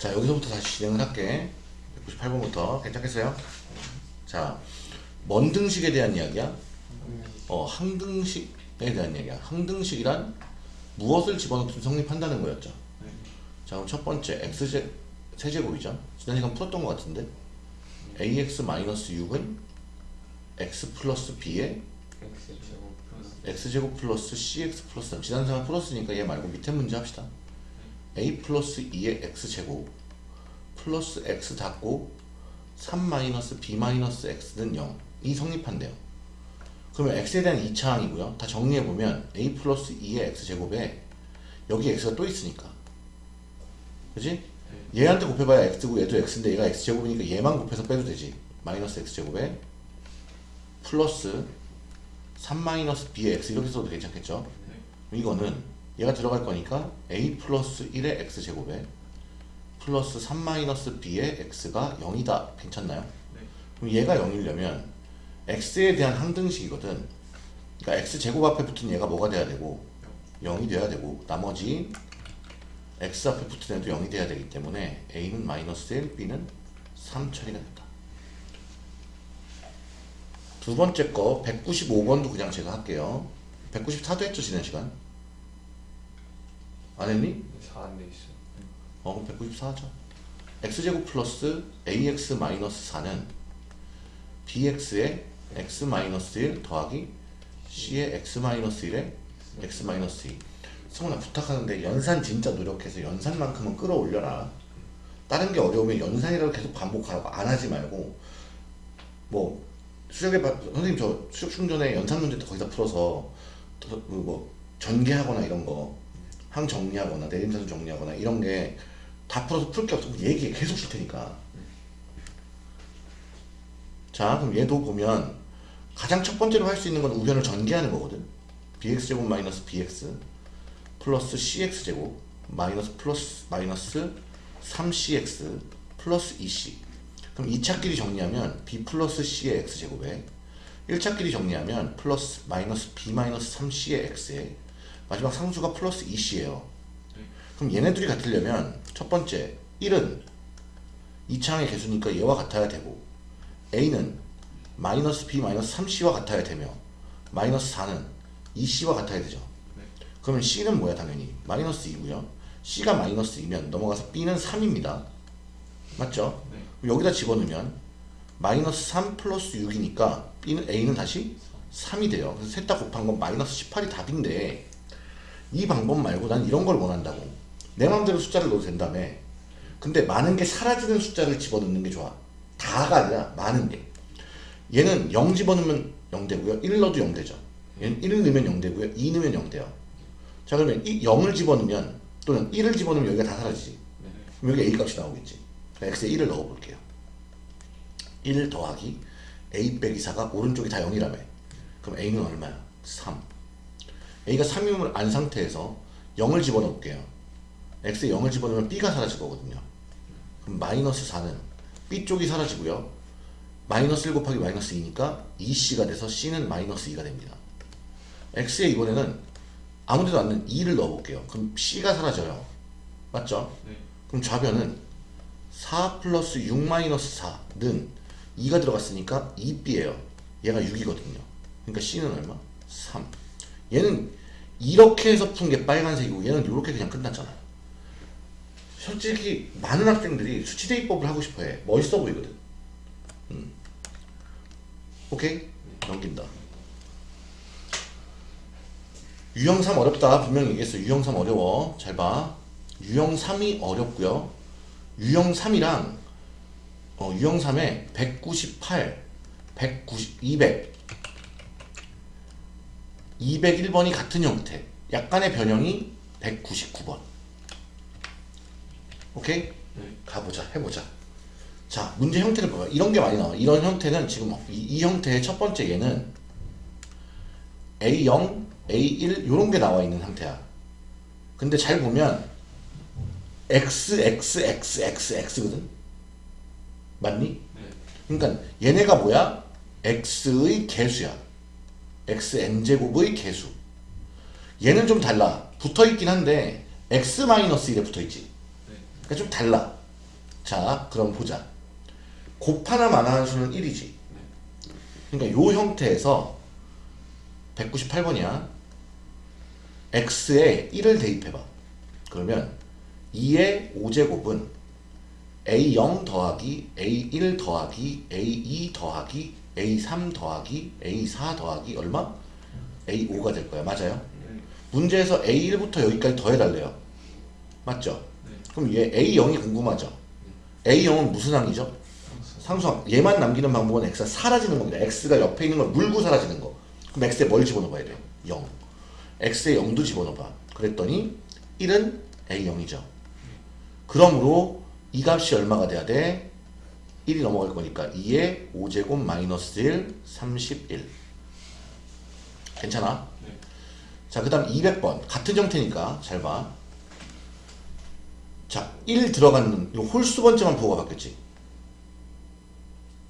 자 여기서부터 다시 진행을 할게. 198번부터. 괜찮겠어요? 자 먼등식에 대한 이야기야? 어 항등식에 대한 이야기야. 항등식이란 무엇을 집어넣든 성립한다는 거였죠. 자 그럼 첫 번째 x제 세제곱이죠. 지난 시간 풀었던 것 같은데. Ax-6은 x 플러스 b에 x제곱 플러스 cx 플러스 3 지난 시간 풀었으니까 얘 말고 밑에 문제 합시다 a 플러스 2의 x제곱 플러스 x 닫고 3 마이너스 b 마이너스 x는 0이 성립한대요. 그러면 x에 대한 2차항이고요. 다 정리해보면 a 플러스 2의 x제곱에 여기 x가 또 있으니까. 그지? 얘한테 곱해봐야 x고 얘도 x인데 얘가 x제곱이니까 얘만 곱해서 빼도 되지. 마이너스 x제곱에 플러스 3 마이너스 b의 x 이렇게 써도 괜찮겠죠? 이거는 얘가 들어갈 거니까 a 플러스 1의 x제곱에 플러스 3 마이너스 b의 x가 0이다. 괜찮나요? 네. 그럼 얘가 0이려면 x에 대한 항등식이거든. 그러니까 x제곱 앞에 붙은 얘가 뭐가 돼야 되고? 0이 돼야 되고. 나머지 x 앞에 붙은 애도 0이 돼야 되기 때문에 a는 마이너스 1, b는 3 처리가 된다. 두 번째 거 195번도 그냥 제가 할게요. 194도 했죠 지난 시간 안 했니? 4 안 돼 있어 어 그럼 194 하죠. X제곱 플러스 ax 마이너스 4는 bx의 x 마이너스 1 더하기 c의 x 마이너스 1의 x 마이너스 2 성훈아 부탁하는데 연산 진짜 노력해서 연산만큼은 끌어올려라. 다른 게 어려우면 연산이라도 계속 반복하라고 안 하지 말고 뭐 수력에 바- 선생님 저 수력 충전에 연산 문제 거기다 풀어서 더- 그뭐 전개하거나 이런 거 항 정리하거나 내림차순 정리하거나 이런 게 다 풀어서 풀 게 없으면 얘기해 계속 줄 테니까. 자 그럼 얘도 보면 가장 첫 번째로 할 수 있는 건 우변을 전개하는 거거든. bx제곱 마이너스 bx 플러스 cx제곱 마이너스 플러스 마이너스 3cx 플러스 2c 그럼 2차 끼리 정리하면 b 플러스 c의 x제곱에 1차 끼리 정리하면 플러스 마이너스 b 마이너스 3c의 x에 마지막 상수가 플러스 2c예요. 그럼 얘네들이 같으려면 첫 번째 1은 2차항의 개수니까 얘와 같아야 되고 a는 마이너스 b 마이너스 3c와 같아야 되며 마이너스 4는 2c와 같아야 되죠. 그러면 c는 뭐야 당연히? 마이너스 2고요. C가 마이너스 2면 넘어가서 b는 3입니다. 맞죠? 네. 그럼 여기다 집어넣으면 마이너스 3 플러스 6이니까 b는 a는 다시 3이 돼요. 그래서 셋 다 곱한 건 마이너스 18이 답인데 이 방법 말고 난 이런 걸 원한다고. 내 마음대로 숫자를 넣어도 된다며 근데 많은 게 사라지는 숫자를 집어넣는 게 좋아. 다가 아니라 많은 게. 얘는 0 집어넣으면 0 되고요. 1 넣어도 0 되죠. 얘는 1 넣으면 0 되고요. 2 넣으면 0 돼요. 자 그러면 이 0을 집어넣으면 또는 1을 집어넣으면 여기가 다 사라지지. 네. 그럼 여기 a 값이 나오겠지. 그러니까 x에 1을 넣어볼게요. 1 더하기 a 빼기 4가 오른쪽이 다 0이라며. 그럼 a는 얼마야? 3 a가 3이면 안 상태에서 0을 집어넣을게요. X에 0을 집어넣으면 b가 사라질 거거든요. 그럼 마이너스 4는 b 쪽이 사라지고요. 마이너스 1 곱하기 마이너스 2니까 2c가 돼서 c는 마이너스 2가 됩니다. X에 이번에는 아무데도 않는 2를 넣어볼게요. 그럼 c가 사라져요. 맞죠? 네. 그럼 좌변은 4 플러스 6 마이너스 4는 2가 들어갔으니까 2b예요. 얘가 6이거든요. 그러니까 c는 얼마? 3 얘는 이렇게 해서 푼 게 빨간색이고 얘는 이렇게 그냥 끝났잖아 솔직히 많은 학생들이 수치대입법을 하고 싶어해. 멋있어 보이거든. 음. 오케이? 넘긴다. 유형 3 어렵다. 분명히 얘기했어 유형 3 어려워. 잘 봐. 유형 3이 어렵고요. 유형 3이랑 어, 유형 3에 198 190 200 201번이 같은 형태 약간의 변형이 199번 오케이? 네. 가보자 해보자 자 문제 형태를 봐봐 이런 게 많이 나와 이런 형태는 지금 이, 이 형태의 첫 번째 얘는 A0, A1 요런 게 나와 있는 상태야 근데 잘 보면 X, X, X, X, X거든 맞니? 네. 그러니까 얘네가 뭐야? x의 개수야. Xn제곱의 개수. 얘는 좀 달라. 붙어있긴 한데 x-1에 붙어있지. 네. 그러니까 좀 달라. 자, 그럼 보자. 곱하나 마나한 수는 1이지. 그러니까 요 형태에서 198번이야. x에 1을 대입해봐. 그러면 2의 5제곱은 a0 더하기 a1 더하기 a2 더하기 a3 더하기 a4 더하기 얼마? a5가 될 거야. 맞아요? 네. 문제에서 a1부터 여기까지 더해달래요. 맞죠? 네. 그럼 얘 a0이 궁금하죠? a0은 무슨 항이죠? 상수항. 얘만 남기는 방법은 x가 사라지는 겁니다. x가 옆에 있는 걸 물고 사라지는 거. 그럼 x에 뭘 집어넣어야 돼요? 0. x에 0도 집어넣어봐. 그랬더니 1은 a0이죠. 그러므로 이 값이 얼마가 돼야 돼? 1이 넘어갈 거니까 2의 5제곱 마이너스 1, 31. 괜찮아? 네. 자, 그 다음 200번. 같은 형태니까 잘 봐. 자, 1 들어가는 요 홀수 번째만 부호가 바뀌었지.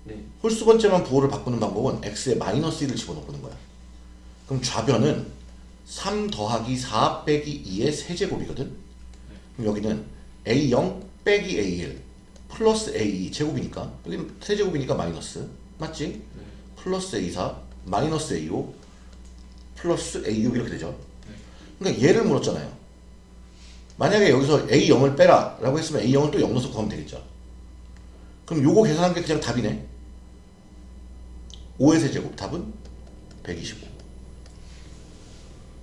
네. 홀수 번째만 부호를 바꾸는 방법은 x에 마이너스 1을 집어넣는 거야. 그럼 좌변은 3 더하기 4 빼기 2의 세제곱이거든. 그럼 여기는 a0 빼기 a1 플러스 a2 제곱이니까 여기는 세제곱이니까 마이너스 맞지? 네. 플러스 a4 마이너스 a5 플러스 a6 이렇게 되죠. 네. 그러니까 얘를 물었잖아요. 만약에 여기서 A0을 빼라 라고 했으면 A0을 또 0 넣어서 구하면 되겠죠. 그럼 요거 계산한 게 그냥 답이네. 5의 세제곱 답은 125.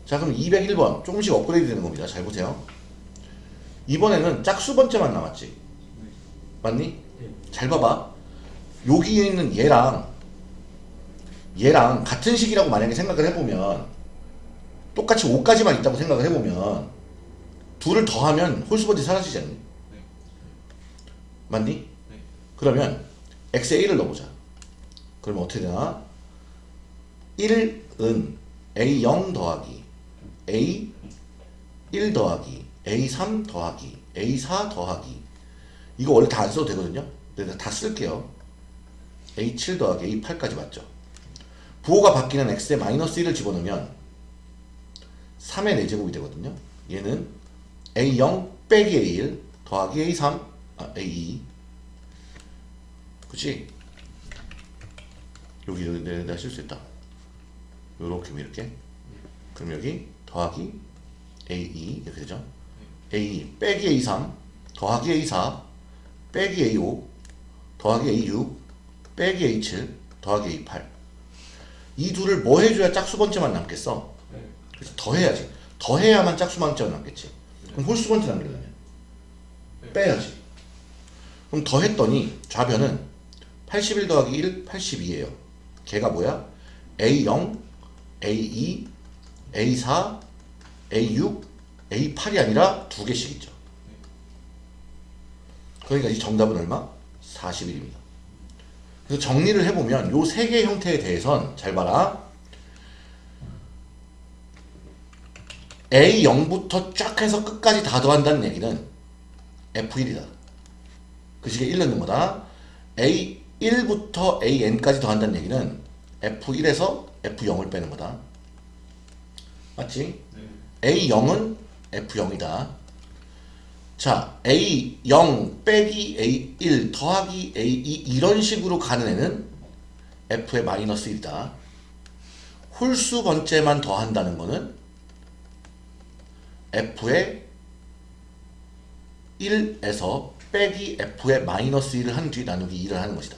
자 그럼 201번 조금씩 업그레이드 되는 겁니다. 잘 보세요. 이번에는 짝수 번째만 남았지. 네. 맞니? 네. 잘 봐봐. 여기에 있는 얘랑 얘랑 같은 식이라고 만약에 생각을 해보면 똑같이 5까지만 있다고 생각을 해보면 둘을 더하면 홀수번째 사라지지 않니? 네. 맞니? 네. 그러면 x에 1을 넣어보자. 그러면 어떻게 되나? 1은 a0 더하기 a1 더하기 a3 더하기 a4 더하기 이거 원래 다 안 써도 되거든요. 근데 다 쓸게요. a7 더하기 a8까지 맞죠? 부호가 바뀌는 x에 마이너스 1을 집어넣으면 3의 4제곱이 되거든요. 얘는 a0 빼기 a1 더하기 a3 아, a2 그치? 여기 여기 내가 있다. 요렇게 이렇게. 그럼 여기 더하기 A2 이렇게 되죠. A2 빼기 A3 더하기 A4 빼기 A5 더하기 A6 빼기 A7 더하기 A8 이 둘을 뭐 해줘야 짝수 번째만 남겠어? 네. 그래서 더해야지. 더해야만 짝수 번째만 남겠지. 그럼 홀수 번째 남기려면 빼야지. 그럼 더했더니 좌변은 81 더하기 1, 82예요. 걔가 뭐야? A0, A2, A4, A6, A8이 아니라 두 개씩 있죠. 그러니까 이 정답은 얼마? 41입니다. 그래서 정리를 해보면 요 세 개의 형태에 대해선 잘 봐라. A0부터 쫙 해서 끝까지 다 더한다는 얘기는 F1이다. 그 식에 1 넣는 거다. A1부터 AN까지 더한다는 얘기는 F1에서 F0을 빼는 거다. 맞지? 네. A0은 F0이다. 자, A0 빼기 A1 더하기 A2 이런 식으로 가는 애는 F의 마이너스 1이다. 홀수 번째만 더한다는 거는 F의 1에서 빼기 F의 마이너스 1을 한 뒤 나누기 2를 하는 것이다.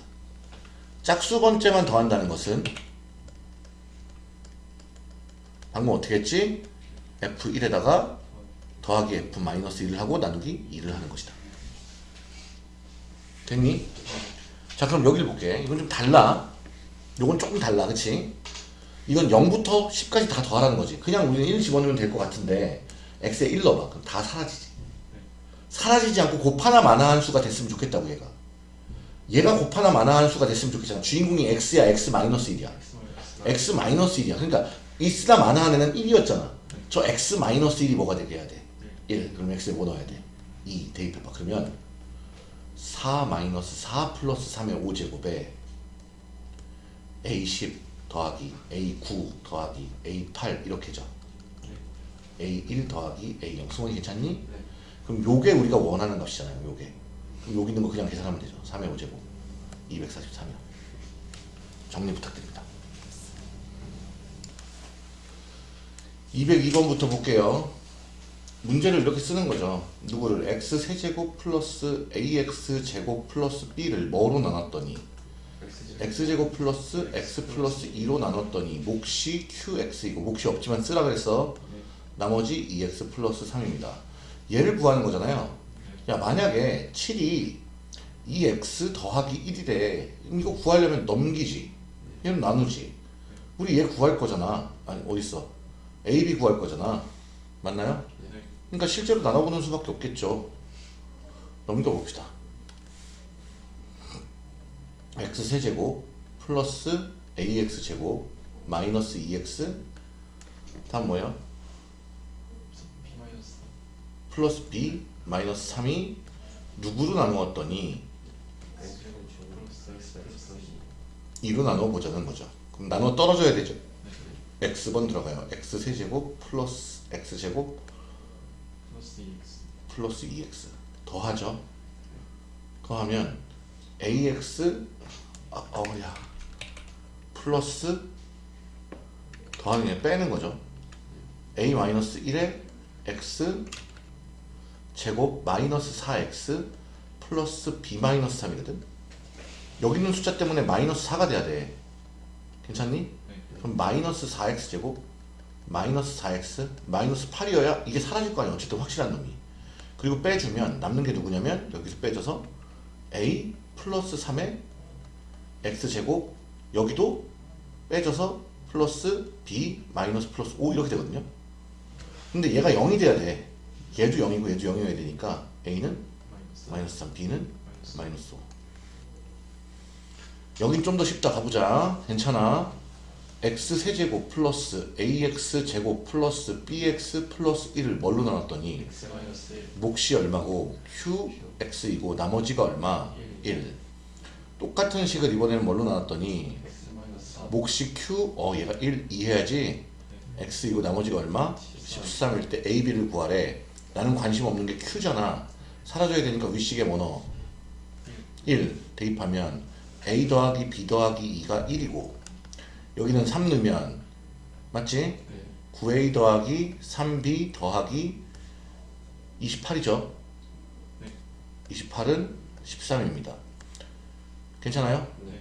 짝수 번째만 더한다는 것은 방금 어떻게 했지? F1에다가 더하기 F 마이너스 1을 하고 나누기 2를 하는 것이다. 됐니? 자 그럼 여기를 볼게. 이건 좀 달라. 이건 조금 달라. 그치? 이건 0부터 10까지 다 더하라는 거지. 그냥 우리는 1 집어넣으면 될 것 같은데 x에 1 넣어봐. 그럼 다 사라지지. 사라지지 않고 곱하나 마나한 수가 됐으면 좋겠다고 얘가. 얘가 곱하나 마나한 수가 됐으면 좋겠잖아. 주인공이 x야 x 마이너스 1이야. x 마이너스 1이야. 그러니까 있으나 마나한 애는 1이었잖아. 저 x 마이너스 1이 뭐가 되게 해야 돼? 1. 그럼 x에 뭐 넣어야 돼? 2 대입해 봐. 그러면 4 마이너스 4 플러스 3의 5제곱에 a10 더하기 a9 더하기 a8 이렇게죠. a1 더하기 a0. 승원이 괜찮니? 네. 그럼 요게 우리가 원하는 값이잖아요. 요게. 그럼 여기 있는 거 그냥 계산하면 되죠. 3의 5제곱 243이요. 정리 부탁드립니다. 202번부터 볼게요. 문제를 이렇게 쓰는 거죠. 누구를 x 세제곱 플러스 ax 제곱 플러스 b를 뭐로 나눴더니 x제곱 플러스 x 플러스 2로 나눴더니 몫이 qx이고 몫이 없지만 쓰라 그랬어. 나머지 2x 플러스 3입니다. 얘를 구하는 거잖아요. 야 만약에 7이 2x 더하기 1이래 그럼 이거 구하려면 넘기지 얘는 나누지 우리 얘 구할 거잖아 아니 어딨어 a, b 구할 거잖아 맞나요? 네. 그러니까 실제로 나눠보는 수밖에 없겠죠 넘겨봅시다 x 세제곱 플러스 ax 제곱 마이너스 2x 다음 뭐야? 플러스 b 마이너스 3이 누구로 나누었더니 X 제곱 플러스 X 플러스 2로 나누어 보자는 거죠. 그럼 나누어 떨어져야 되죠. 네. x번 들어가요. x 세제곱 플러스 x 제곱 플러스 2X 플러스 2x 더하죠. 그하면 ax 아, 어야 플러스 더하는 게 빼는 거죠. a 마이너스 1에 x 제곱 마이너스 4x 플러스 b 마이너스 3이거든. 여기 있는 숫자 때문에 마이너스 4가 돼야 돼. 괜찮니? 네. 그럼 마이너스 4x 제곱 마이너스 4x 마이너스 8이어야 이게 사라질 거 아니야. 어쨌든 확실한 놈이. 그리고 빼주면 남는 게 누구냐면 여기서 빼줘서 a 플러스 3의 x 제곱 여기도 빼줘서 플러스 b 마이너스 플러스 5 이렇게 되거든요. 근데 얘가 0이 돼야 돼. 얘도 0이고 얘도 0이어야 되니까 a는 마이너스 마이너스 3 b는 마이너스 5 여긴 좀 더 쉽다. 가보자. 괜찮아 x 세제곱 플러스 ax 제곱 플러스 bx 플러스 1을 뭘로 나눴더니 X 마이너스 1 몫이 얼마고 qx이고 나머지가 얼마? 1 똑같은 식을 이번에는 뭘로 나눴더니 X 마이너스 4 몫이 q 어 얘가 1 이해야지. x이고 나머지가 얼마? 13일 때 a, b를 구하래. 나는 관심 없는 게 q잖아. 사라져야 되니까 윗식에 뭐 넣어? 1 대입하면 a 더하기 b 더하기 2가 1이고 여기는 3 넣으면 맞지? 네. 9a 더하기 3b 더하기 28이죠? 네. 28은 13입니다. 괜찮아요? 네.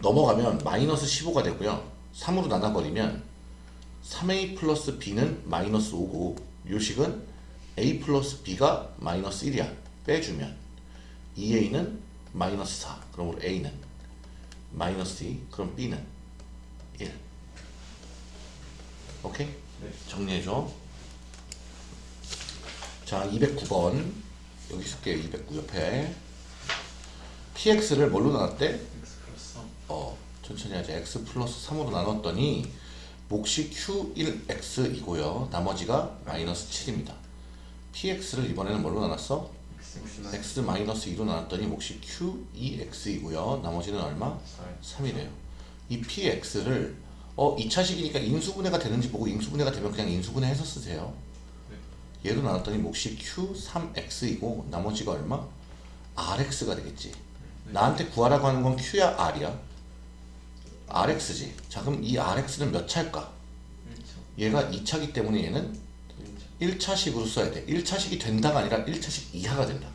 넘어가면 마이너스 15가 되고요. 3으로 나눠버리면 3a 플러스 b는 마이너스 5고 요식은 a 플러스 b가 마이너스 1이야. 빼주면 2a는 마이너스 4. 그럼 a는 마이너스 2. 그럼 b는 1. 오케이? 네. 정리해줘. 자, 209번. 여기 쓸게요. 209 옆에. px를 뭘로 나눴대? X 플러스 3 어, 천천히 하자. x 플러스 3으로 나눴더니 몫이 q1x이고요. 나머지가 마이너스 7입니다. px를 이번에는 뭘로 나눴어? X x 마이너스 2로 나눴더니 몫이 q2x이고요. 나머지는 얼마? 4 3이래요. 이 px를 어 2차식이니까 인수분해가 되는지 보고 인수분해가 되면 그냥 인수분해해서 쓰세요. 얘로 나눴더니 몫이 q3x이고 나머지가 얼마? rx가 되겠지. 나한테 구하라고 하는 건 q야 r이야? rx지. 자 그럼 이 rx는 몇 차일까? 1차 얘가 2차기 때문에 얘는 1차 1차 식으로 써야 돼. 1차식이 된다가 아니라 1차식 이하가 된다.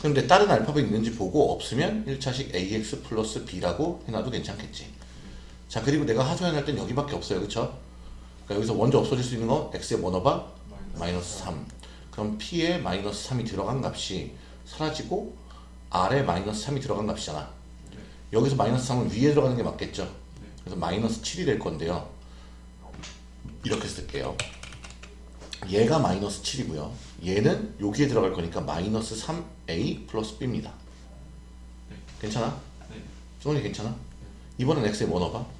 그런데 다른 알파벳 있는지 보고 없으면 1차식 ax 플러스 b라고 해놔도 괜찮겠지. 자 그리고 내가 하소연할 땐 여기밖에 없어요. 그쵸? 그러니까 여기서 먼저 없어질 수 있는 거 x에 뭐 넣어봐? 마이너스 3. 그럼 p에 마이너스 3이 들어간 값이 사라지고 r에 마이너스 3이 들어간 값이잖아. 여기서 마이너스 3은 위에 들어가는 게 맞겠죠? 그래서 마이너스 7이 될 건데요. 이렇게 쓸게요. 얘가 마이너스 7이고요. 얘는 여기에 들어갈 거니까 마이너스 3a 플러스 b입니다. 네. 괜찮아? 네. 소원이 괜찮아? 이번엔 뭐 넣어봐?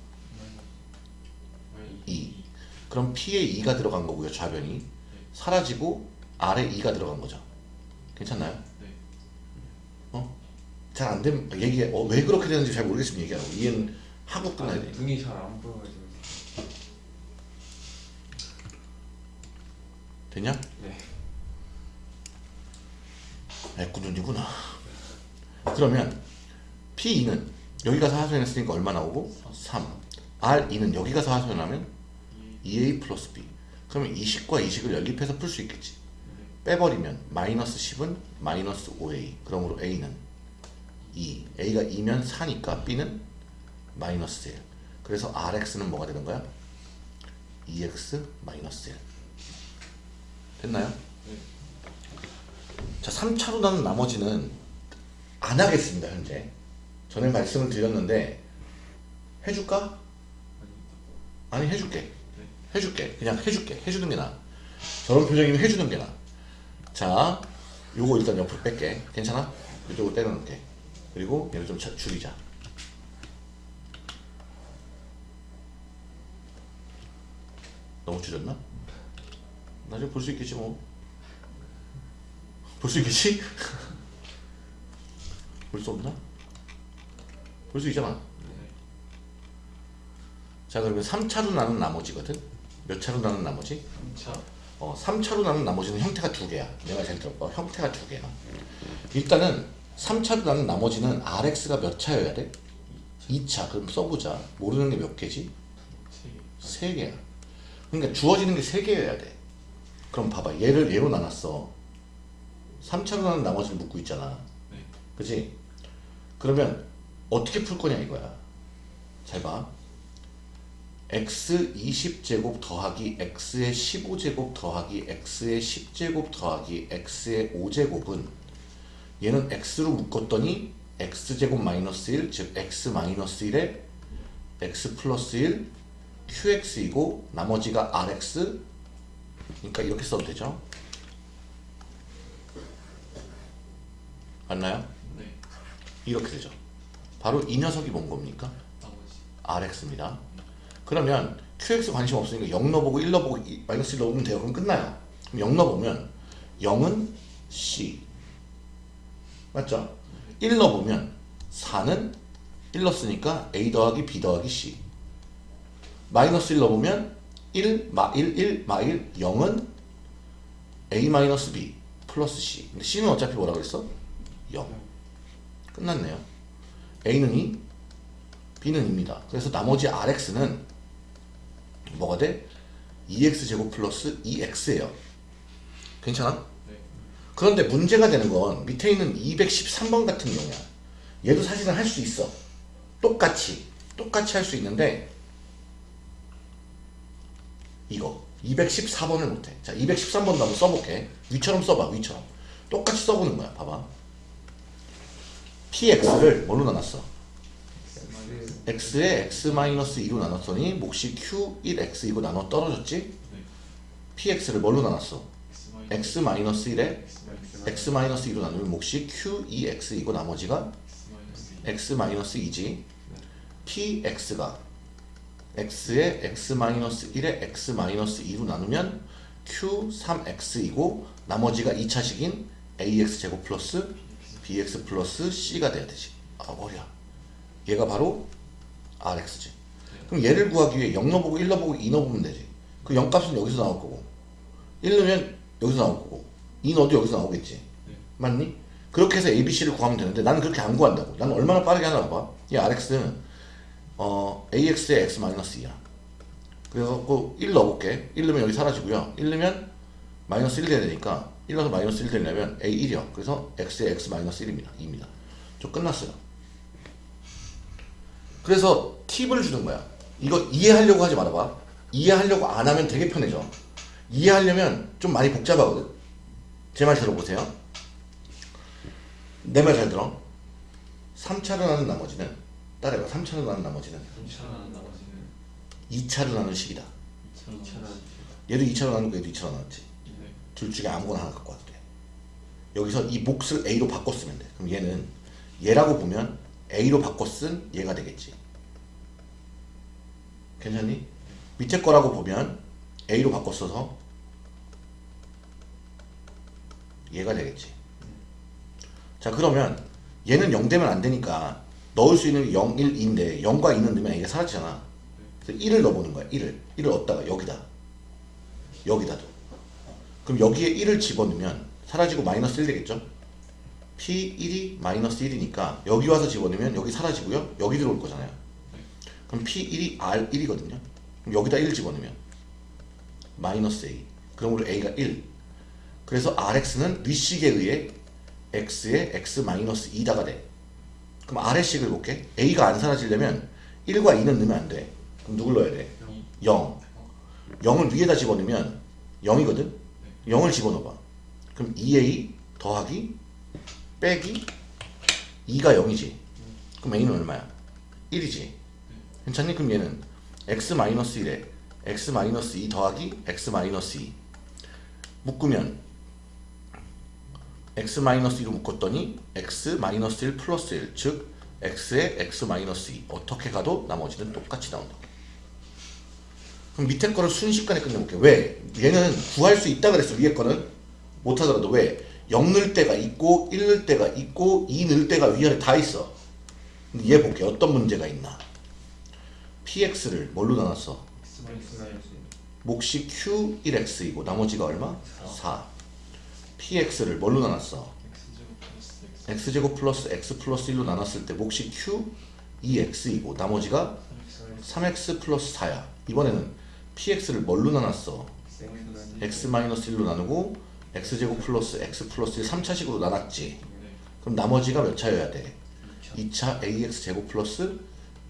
마이 2. 그럼 p에 2가 들어간 거고요. 좌변이. 사라지고 r에 2가 들어간 거죠. 괜찮나요? 네. 어? 잘 안 되면 얘기해. 어, 왜 그렇게 되는지 잘 모르겠으면 얘기하고. 이해는 하고 끝나야 돼. 눈이 잘 안 보여가지고 됐냐? 네. 애꾸눈이구나. 그러면 P2는 여기 가서 하소연했으니까 얼마 나오고? 3. R2는 여기 가서 하소연하면 2A 플러스 B. 그러면 이식과 이식을 연립해서 풀 수 있겠지. 빼버리면 마이너스 10은 마이너스 5A. 그러므로 A는 2. A가 2면 4니까 B는 마이너스 1. 그래서 RX는 뭐가 되는 거야? 2X 마이너스 1. 됐나요? 네. 자, 3차로 나는 나머지는 안 하겠습니다, 현재. 전에 말씀을 드렸는데, 해줄까? 아니, 해줄게. 해줄게. 그냥 해줄게. 해주는 게 나아. 저런 표정이면 해주는 게 나아. 자, 요거 일단 옆으로 뺄게. 괜찮아? 이쪽으로 때려놓을게. 그리고 얘를 좀 자- 줄이자. 너무 줄였나? 나중에 볼 수 있겠지 뭐. 볼 수 있겠지? 볼 수 없나? 볼 수 있잖아. 자 그러면 3차로 나눈 나머지거든? 몇 차로 나눈 나머지? 3차 어, 3차로 나눈 나머지는 형태가 두 개야. 내가 잘 들어봐. 형태가 두 개야. 일단은 3차로 나눈 나머지는 RX가 몇 차여야 돼? 2차. 그럼 써보자. 모르는 게 몇 개지? 3 개야. 그러니까 주어지는 게 3개여야 돼. 그럼 봐봐. 얘를 얘로 나눴어. 3차로 나눈 나머지를 묻고 있잖아. 네. 그지? 그러면 어떻게 풀 거냐 이거야. 잘 봐. X 20제곱 더하기 x의 15제곱 더하기 x의 10제곱 더하기 x의 5제곱은 얘는 x로 묶었더니 x제곱 마이너스 1, 즉 x 마이너스 1에 x 플러스 1 qx이고 나머지가 rx 그러니까 이렇게 써도 되죠. 맞나요? 네. 이렇게 되죠. 바로 이 녀석이 뭔 겁니까? 나머지 RX입니다. 그러면 QX 관심 없으니까 0 넣어보고 1 넣어보고 이- 마이너스 1 넣으면 돼요. 그럼 끝나요. 그럼 0 넣어보면 0은 C 맞죠? 1 넣어보면 4는 1 넣었으니까 A 더하기 B 더하기 C 마이너스 1 넣어보면 1, 마 1, 1, 마 1, 0은 A 마이너스 B 플러스 C 근데 C는 어차피 뭐라 그랬어? 0 끝났네요. A는 2, B는 2입니다. 그래서 나머지 RX는 뭐가 돼? 2X 제곱 플러스 2X예요. 괜찮아? 네. 그런데 문제가 되는 건 밑에 있는 213번 같은 경우야. 얘도 사실은 할 수 있어. 똑같이. 똑같이 할 수 있는데 이거 214번을 못해. 자, 213번도 한번 써볼게. 위처럼 써봐. 위처럼. 똑같이 써보는 거야. 봐봐. PX를 뭘로 나눴어? X에 x-2로 나눴더니 몫이 q1x이고 나눠 떨어졌지? 네. px를 뭘로 나눴어? X x-1에 X x-2로 나누면 몫이 q2x이고 나머지가 X 마이너스 x-2지 px가 x에 x-1에 x-2로 나누면 q3x이고 나머지가 2차식인 ax제곱 플러스 bx 플러스 c가 돼야 되지 아 머리야 얘가 바로 rx지. 그럼 얘를 구하기 위해 0 넣어보고 1 넣어보고 2 넣어보면 되지. 그 0값은 여기서 나올 거고. 1 넣으면 여기서 나올 거고. 2 넣어도 여기서 나오겠지. 네. 맞니? 그렇게 해서 ABC를 구하면 되는데 나는 그렇게 안 구한다고. 나는 얼마나 빠르게 하나 봐봐. 이 RX는 어, AX의 X-2야. 그래서 그1 넣어볼게. 1 넣으면 여기 사라지고요. 1 넣으면 마이너스 1 돼야 되니까 1 넣어서 마이너스 1 되려면 A 1이요 그래서 X의 X-1입니다. 2입니다. 저 끝났어요 그래서 팁을 주는 거야. 이거 이해하려고 하지 말아봐. 이해하려고 안 하면 되게 편해져. 이해하려면 좀 많이 복잡하거든. 제 말 들어보세요. 내 말 잘 들어? 3차로 나눈 나머지는? 따라해봐. 3차로 나눈 나머지는? 3차 나머지는? 2차로 나눈 식이다. 2차 얘도 2차로 나누고 얘도 2차로 나눴지? 네. 둘 중에 아무거나 하나 갖고 와도 돼. 여기서 이 몫을 A로 바꿔 쓰면 돼. 그럼 얘는 얘라고 보면 A로 바꿔 쓴 얘가 되겠지 괜찮니? 밑에 거라고 보면 A로 바꿔 써서 얘가 되겠지 자 그러면 얘는 0 되면 안 되니까 넣을 수 있는 게 0, 1, 2인데 0과 2는 넣으면 얘가 사라지잖아 그래서 1을 넣어보는 거야 1을 1을 얻다가 여기다 여기다 둬 그럼 여기에 1을 집어넣으면 사라지고 마이너스 1 되겠죠? P1이 마이너스 1이니까 여기 와서 집어넣으면 여기 사라지고요. 여기 들어올 거잖아요. 그럼 P1이 R1이거든요. 그럼 여기다 1 집어넣으면 마이너스 A. 그러므로 A가 1. 그래서 RX는 위식에 의해 X의 X 마이너스 2다가 돼. 그럼 R의 식을 볼게. A가 안 사라지려면 1과 2는 넣으면 안 돼. 그럼 누굴 넣어야 돼? 0. 0을 위에다 집어넣으면 0이거든? 0을 집어넣어봐. 그럼 2A 더하기 빼기 2가 0이지. 그럼 A는 얼마야? 1이지. 괜찮니? 그럼 얘는 x-1에 x-2 더하기 x-2 묶으면 x-2로 묶었더니 x-1 플러스 1, 즉 x의 x-2 어떻게 가도 나머지는 똑같이 나온다. 그럼 밑에 거를 순식간에 끝내볼게. 왜? 얘는 구할 수 있다 그랬어. 위에 거는 못하더라도 왜? 0 넣을 때가 있고 1 넣을 때가 있고 2 넣을 때가 위아래 다 있어. 얘 볼게. 어떤 문제가 있나? Px를 뭘로 나눴어? 몫이 q1x이고 나머지가 얼마? 4. px를 뭘로 나눴어? X제곱 플러스 X 플러스 x 플러스 1로 나눴을 때 몫이 q2x이고 나머지가 3x 플러스 4야. 이번에는 px를 뭘로 나눴어? x 마이너스 1로 나누고 x제곱 플러스 x 플러스 1 3차식으로 나눴지. 네. 그럼 나머지가 몇 차여야 돼? 2차 ax 제곱 플러스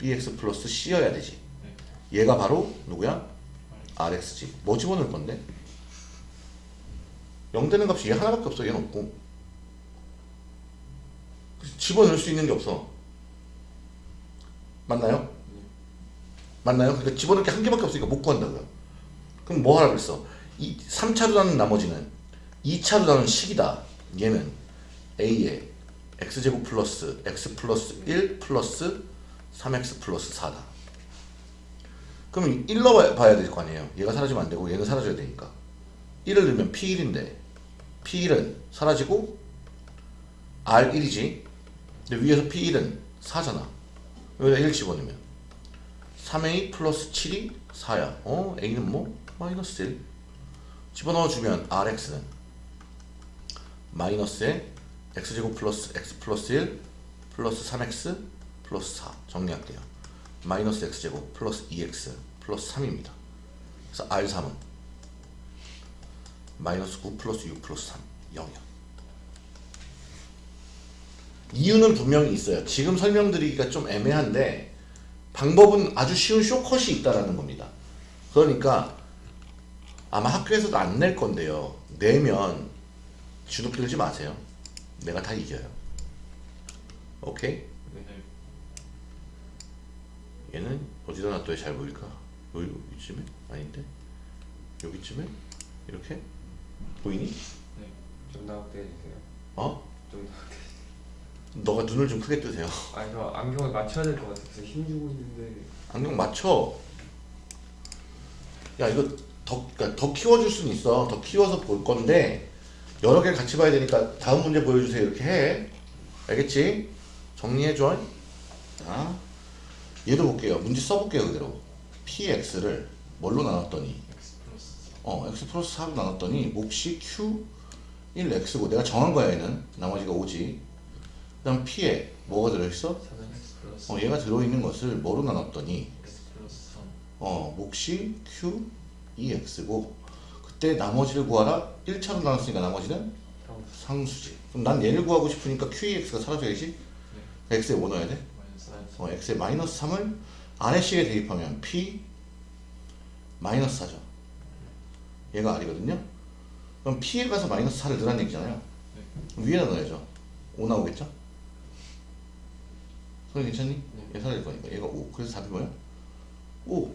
bx 플러스 c여야 되지. 얘가 바로 누구야? rx지. 뭐 집어넣을 건데? 0 되는 값이 얘 하나밖에 없어. 얘는 없고. 집어넣을 수 있는 게 없어. 맞나요? 맞나요? 그러니까 집어넣을 게 한 개밖에 없으니까 못 구한다고요. 그럼 뭐 하라 그랬어? 이 3차로 나눈 나머지는 2차로 나눈 식이다. 얘는 a에 x제곱 플러스 x 플러스 1 플러스 3x 플러스 4다. 그럼 1 넣어봐야 될 거 아니에요. 얘가 사라지면 안 되고 얘는 사라져야 되니까. 1을 넣으면 P1인데 P1은 사라지고 R1이지. 근데 위에서 P1은 4잖아. 여기다 1 집어넣으면 3A 플러스 7이 4야. 어? A는 뭐? 마이너스 1. 집어넣어주면 RX는 마이너스에 X제곱 플러스 X 플러스 1 플러스 3X 플러스 4 정리할게요. 마이너스 X제곱 플러스 2X 플러스 3입니다. 그래서 R3은 마이너스 9 플러스 6 플러스 3 0이야. 이유는 분명히 있어요. 지금 설명드리기가 좀 애매한데 방법은 아주 쉬운 쇼컷이 있다라는 겁니다. 그러니까 아마 학교에서도 안 낼 건데요. 내면 주눅 들지 마세요. 내가 다 이겨요. 오케이? 네. 얘는 어디다 놔둬야 잘 보일까? 여기, 여기쯤에? 아닌데? 여기쯤에? 이렇게? 보이니? 네. 좀 나오게 해주세요. 어? 좀 나오게. 너가 눈을 좀 크게 뜨세요. 아니 저 안경을 맞춰야 될 것 같아서 힘주고 있는데 안경 맞춰. 야 이거 더, 그러니까 더 키워줄 수는 있어. 더 키워서 볼 건데 여러 개를 같이 봐야 되니까 다음 문제 보여주세요. 이렇게 해. 알겠지? 정리해줘. 자, 얘도 볼게요. 문제 써볼게요. 그대로. px를 뭘로 나눴더니 어, x 플러스 4로 나눴더니 몫이 q 1x고 내가 정한 거야 얘는 나머지가 5지 그 다음 p에 뭐가 들어있어? 4x 플러스 어, 얘가 들어있는 것을 뭐로 나눴더니 X 플러스 3 어, 몫이 q 2x고 그때 나머지를 구하라 1차로 나눴으니까 나머지는 형 상수지 그럼 난 얘를 구하고 싶으니까 q2x가 사라져야지 x에 뭐 넣어야 돼? 마이너스 4 어, x에 마이너스 3을 아래식에 대입하면 p 마이너스 4죠. 얘가 r이거든요. 그럼 p에 가서 마이너스 4를 넣으라는 얘기잖아요. 위에다 넣어야죠. 5 나오겠죠? 소리 괜찮니? 얘 사라질 거니까. 얘가 5. 그래서 답이 뭐야? 5.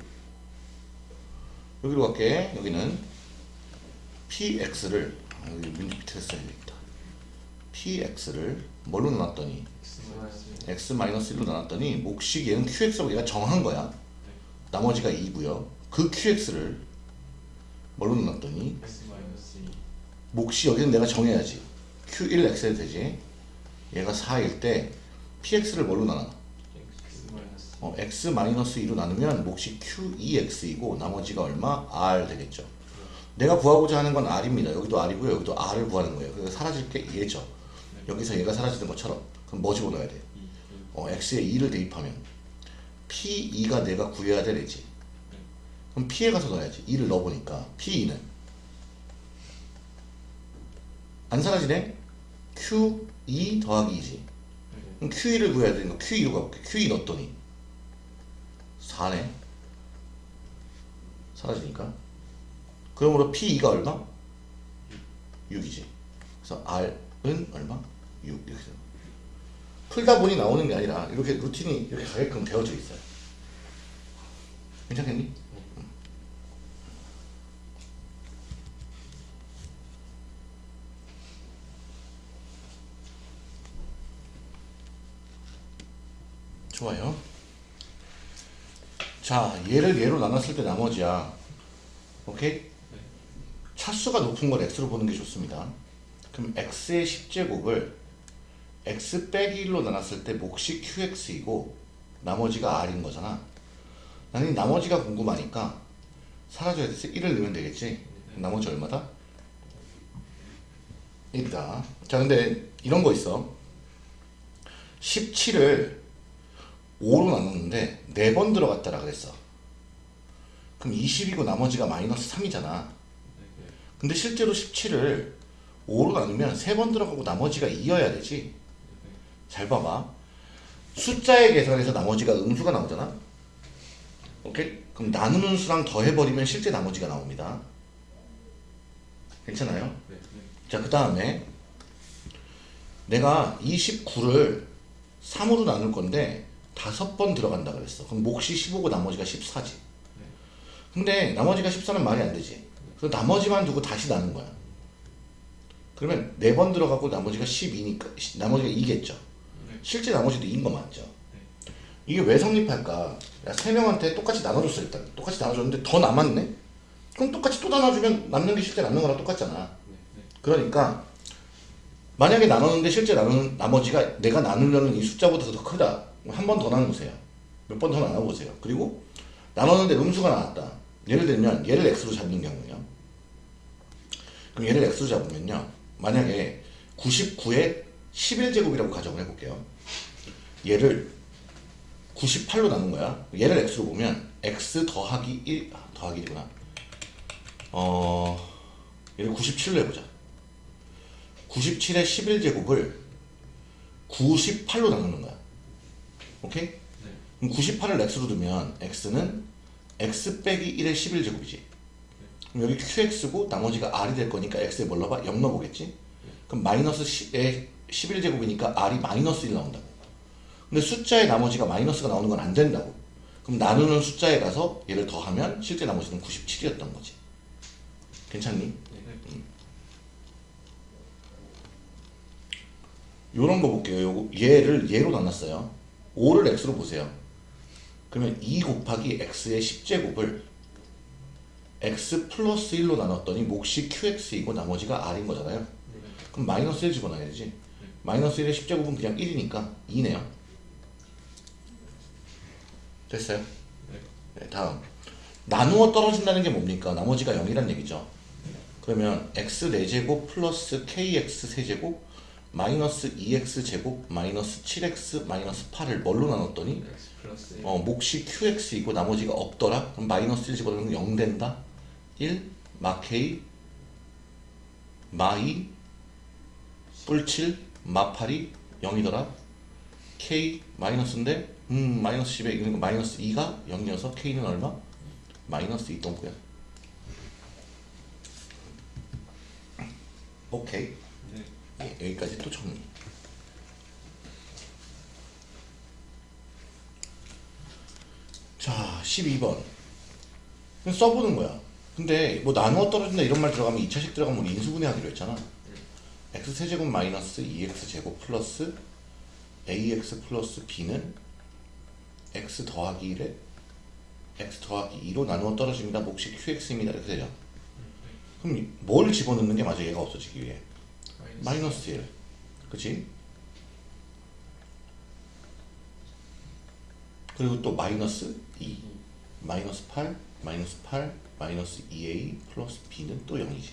여기로 갈게. 여기는 px를 아, 여기 밑에 써야겠다. px를 뭘로 나눴더니 X 마이너스 1 x 1로 나눴더니 몫이 얘는 qx라고 얘가 정한 거야. 나머지가 2고요. 그 qx를 뭘로 나눴더니 X 마이너스 2 몫이 여기는 내가 정해야지. q1x에 되지. 얘가 4일 때 px를 뭘로 나눠? 어, x 마이너스 2로 나누면 몫이 q2x이고 나머지가 얼마? r 되겠죠. 내가 구하고자 하는 건 r입니다. 여기도 r이고요. 여기도 r을 구하는 거예요. 그래서 사라질 게 얘죠. 네. 여기서 얘가 사라지는 것처럼 그럼 뭐 집어넣어야 돼? 2 어, x에 2를 대입하면 p2가 내가 구해야 될 애지 그럼 p에 가서 넣어야지 2를 넣어보니까 p2는 안 사라지네? q2 더하기 2지 그럼 q2를 구해야 되니까 q2로 가볼게 q2 넣었더니 4네 사라지니까 그러므로 p2가 얼마? 6이지 그래서 r은 얼마? 6 이렇게 되는 풀다 보니 나오는 게 아니라 이렇게 루틴이 이렇게 가게끔 되어져 있어요. 괜찮겠니? 음. 좋아요. 자, 얘를 얘로 나눴을 때 나머지야. 오케이? 차수가 높은 걸 x로 보는 게 좋습니다. 그럼 x의 10제곱을 x 빼기 1로 나눴을 때 몫이 qx이고 나머지가 r인 거잖아. 나는 이 나머지가 궁금하니까 사라져야 돼서 1을 넣으면 되겠지. 나머지 얼마다? 1이다. 자, 근데 이런 거 있어. 17을 5로 나눴는데 4번 들어갔다라 그랬어. 그럼 20이고 나머지가 마이너스 3이잖아. 근데 실제로 17을 5로 나누면 3번 들어가고 나머지가 2여야 되지. 잘 봐봐. 숫자의 계산에서 나머지가 음수가 나오잖아. 오케이? 그럼 나누는 수랑 더해버리면 실제 나머지가 나옵니다. 괜찮아요? 네, 네. 자, 그 다음에 내가 29를 3으로 나눌 건데 다섯 번 들어간다 그랬어. 그럼 몫이 15고 나머지가 14지. 근데 나머지가 14는 말이 안 되지. 그래서 나머지만 두고 다시 나눈 거야. 그러면 네 번 들어가고 나머지가 12니까 나머지가 2겠죠. 네. 실제 나머지도 2인 거 맞죠? 이게 왜 성립할까? 야, 세 명한테 똑같이 나눠줬어 일단. 똑같이 나눠줬는데 더 남았네? 그럼 똑같이 또 나눠주면 남는 게 실제 남는 거랑 똑같잖아. 그러니까 만약에 나눴는데 실제 나누는 나머지가 내가 나누려는 이 숫자보다 더 크다. 한 번 더 나누세요. 몇 번 더 나눠보세요. 그리고 나눴는데 음수가 나왔다. 예를 들면 얘를 x로 잡는 경우에요. 그럼 얘를 x로 잡으면요. 만약에 99에 11제곱이라고 가정을 해볼게요. 얘를 98로 나눈 거야. 얘를 x로 보면 x 더하기 1 아, 더하기 1이구나. 어 얘를 97로 해보자. 97의 11제곱을 98로 나누는 거야. 오케이? 네. 그럼 98을 x로 두면 x는 x 빼기 1의 11제곱이지. 그럼 여기 qx고 나머지가 r이 될 거니까 x에 뭘 넣어봐? 0 넣어보겠지? 그럼 마이너스 10의 11제곱이니까 r이 마이너스 1 나온다고. 근데 숫자의 나머지가 마이너스가 나오는 건 안 된다고. 그럼 나누는 숫자에 가서 얘를 더하면 실제 나머지는 97이었던 거지. 괜찮니? 네, 네. 요런 거 볼게요. 요거 얘를 얘로 나눴어요. 5를 x로 보세요. 그러면 2 곱하기 x의 10제곱을 x 플러스 1로 나눴더니 몫이 qx이고 나머지가 r인 거잖아요. 네. 그럼 마이너스 1 집어넣어야 되지. 마이너스 1의 10제곱은 그냥 1이니까 2네요. 됐어요? 네. 네, 다음. 나누어 떨어진다는 게 뭡니까? 나머지가 0이란 얘기죠. 그러면 x 4제곱 플러스 kx 세제곱 마이너스 2x 제곱 마이너스 7x 마이너스 8을 뭘로 나눴더니 1 어, 몫이 qx이고 나머지가 없더라? 그럼 마이너스 1 집어넣으면 0 된다? 1 마케이 마이 뿔7 마팔이 0이더라? k 마이너스인데 음 마이너스 10에 그러니까 마이너스 2가 0이어서 k는 얼마? 마이너스 2 동구야 오케이 네. 예, 여기까지 또 정리. 자, 12번. 그냥 써보는 거야. 근데 뭐 나누어 떨어진다 이런 말 들어가면 2차식 들어가면 우리 인수분해하기로 했잖아. x 세제곱 마이너스 2x 제곱 플러스 ax 플러스 b는 x 더하기 1에 x 더하기 2로 나누어 떨어집니다. 몫이 qx입니다. 이렇게 되죠. 그럼 뭘 집어넣는 게 맞아? 얘가 없어지기 위해. 마이너스 1 그치? 그리고 또 마이너스 2 마이너스 8 마이너스 8 마이너스 2a 플러스 b는 또 0이지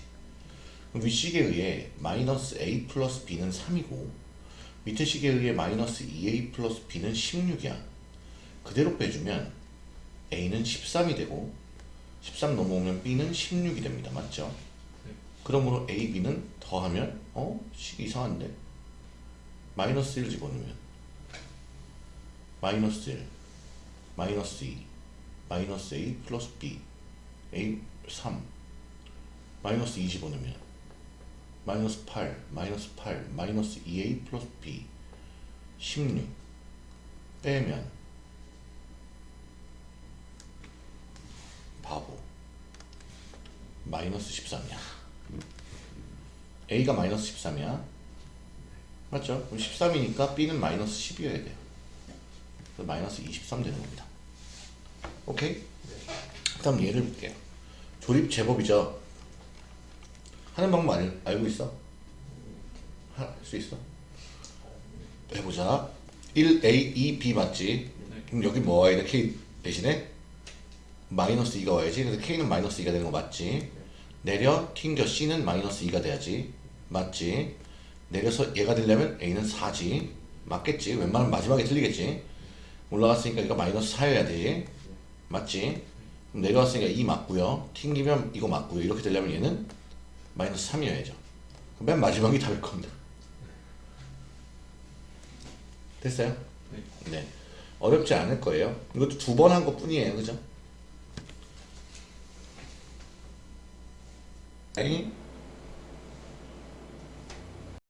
그럼 위식에 의해 마이너스 a 플러스 b는 3이고 밑에 식에 의해 마이너스 2a 플러스 b는 16이야. 그대로 빼주면 a는 13이 되고 13 넘어오면 b는 16이 됩니다. 맞죠? 그러므로 a, b는 더하면 어? 식이 이상한데? 마이너스 1 집어넣으면 마이너스 1 마이너스 2 마이너스 a 플러스 b a 3 마이너스 2 집어넣으면 마이너스 8 마이너스 8 마이너스 2a 플러스 b 16 빼면 바보 마이너스 13이야 a가 마이너스 13이야 맞죠? 그럼 13이니까 b는 마이너스 10이어야 돼요 그래서 마이너스 23 되는 겁니다 오케이? 그 다음 얘를 볼게요 조립 제법이죠 하는 방법 알, 알고 있어? 할 수 있어? 해보자 1a 2b 맞지? 네. 그럼 여기 뭐 와야 돼? k 대신에 마이너스 2가 와야지 그래서 k는 마이너스 2가 되는 거 맞지? 내려 튕겨 c는 마이너스 2가 돼야지 맞지? 내려서 얘가 되려면 a는 4지 맞겠지? 웬만하면 마지막에 틀리겠지? 올라갔으니까 이거 마이너스 4여야 돼 맞지? 내려왔으니까 2 맞고요 튕기면 이거 맞고요 이렇게 되려면 얘는 마이너스 3이어야죠 그럼 맨 마지막이 답일 겁니다 됐어요? 네. 네. 어렵지 않을 거예요. 이것도 두 번 한 것 뿐이에요. 그죠? 哎